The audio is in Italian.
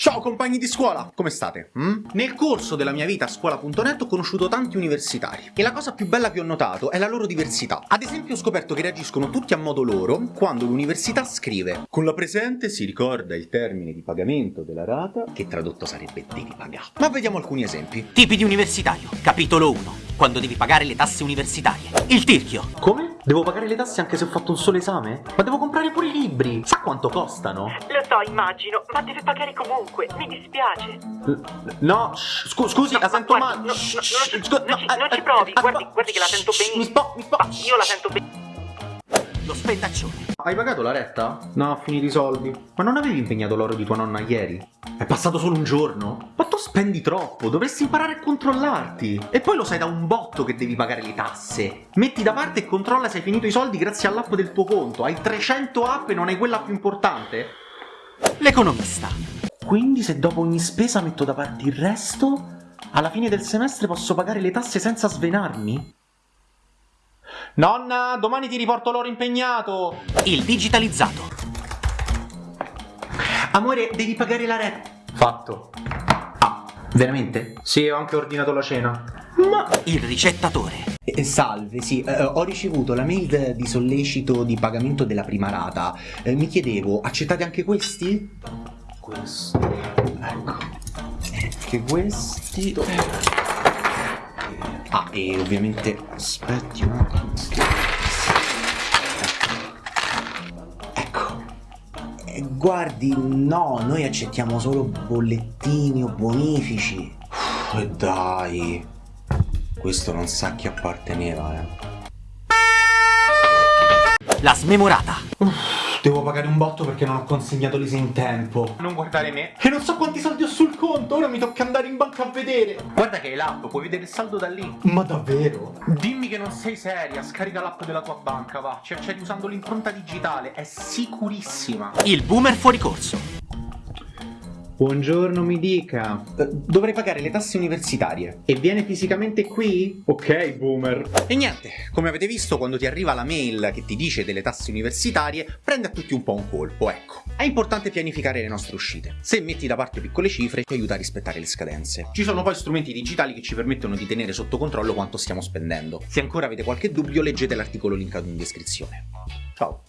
Ciao compagni di scuola, come state? Mm? Nel corso della mia vita a scuola.net ho conosciuto tanti universitari e la cosa più bella che ho notato è la loro diversità. Ad esempio ho scoperto che reagiscono tutti a modo loro quando l'università scrive Con la presente si ricorda il termine di pagamento della rata che tradotto sarebbe devi pagare. Ma vediamo alcuni esempi. Tipi di universitario, capitolo 1 quando devi pagare le tasse universitarie. Il tirchio. Come? Devo pagare le tasse anche se ho fatto un solo esame? Ma devo comprare pure i libri. Sa quanto costano? Lo so, immagino, ma deve pagare comunque. Mi dispiace. no, scu scusi, no, la sento male. No, no, no, non, ci, non ci provi. Guardi, guardi che la sento benissimo. Mi spo, mi spo. Io la sento benissimo. Lo spendaccione. Hai pagato la retta? No, a finire i soldi. Ma non avevi impegnato l'oro di tua nonna ieri? È passato solo un giorno? Ma tu spendi troppo, dovresti imparare a controllarti. E poi lo sai da un botto che devi pagare le tasse. Metti da parte e controlla se hai finito i soldi grazie all'app del tuo conto. Hai 300 app e non hai quella più importante? L'economista. Quindi se dopo ogni spesa metto da parte il resto, alla fine del semestre posso pagare le tasse senza svenarmi? Nonna, domani ti riporto l'oro impegnato! Il digitalizzato. Amore, devi pagare la retta. Fatto. Ah, veramente? Sì, ho anche ordinato la cena. Ma... Il ricettatore. Eh, salve, sì, eh, ho ricevuto la mail di sollecito di pagamento della prima rata. Eh, mi chiedevo, accettate anche questi? Questo. Ecco. Anche questi. Ah, e ovviamente... Aspetti un attimo. Ecco. Eh, guardi, no, noi accettiamo solo bollettini o bonifici. E dai. Questo non sa chi apparteneva, eh. La smemorata. Devo pagare un botto perché non ho consegnato l'ISE in tempo. Non guardare me. E non so quanti soldi ho sul conto, ora mi tocca andare in banca a vedere. Guarda che hai l'app, puoi vedere il saldo da lì. Ma davvero? Dimmi che non sei seria, scarica l'app della tua banca, va. Ci accedi usando l'impronta digitale, è sicurissima. Il boomer fuori corso. Buongiorno, mi dica. Uh, dovrei pagare le tasse universitarie. E viene fisicamente qui? Ok, boomer. E niente, come avete visto, quando ti arriva la mail che ti dice delle tasse universitarie, prende a tutti un po' un colpo, ecco. È importante pianificare le nostre uscite. Se metti da parte piccole cifre, ti aiuta a rispettare le scadenze. Ci sono poi strumenti digitali che ci permettono di tenere sotto controllo quanto stiamo spendendo. Se ancora avete qualche dubbio, leggete l'articolo linkato in descrizione. Ciao!